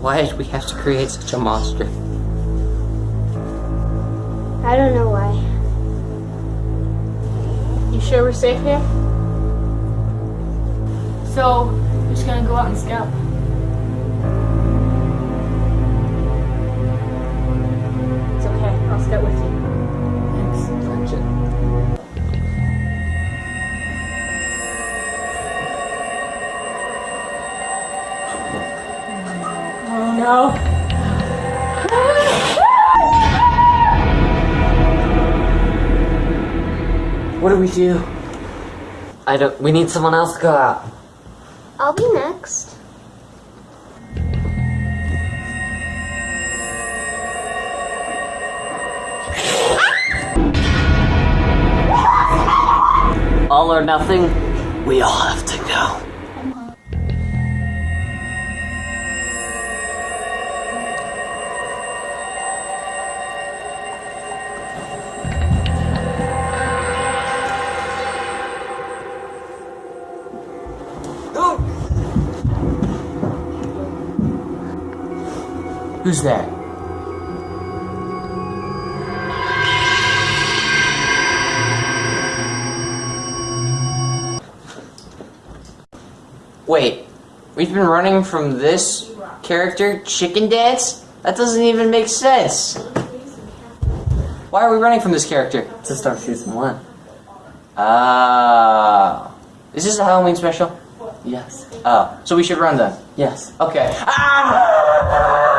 Why did we have to create such a monster? I don't know why. You sure we're safe here? So, we're just gonna go out and scout. No. What do we do? I don't. We need someone else to go out. I'll be next. All or nothing. We all have to Who's that? Wait, we've been running from this character, Chicken Dance? That doesn't even make sense. Why are we running from this character? To start season one. Ah. Is this a Halloween special? Yes. Oh, so we should run then? Yes. Okay. Ah!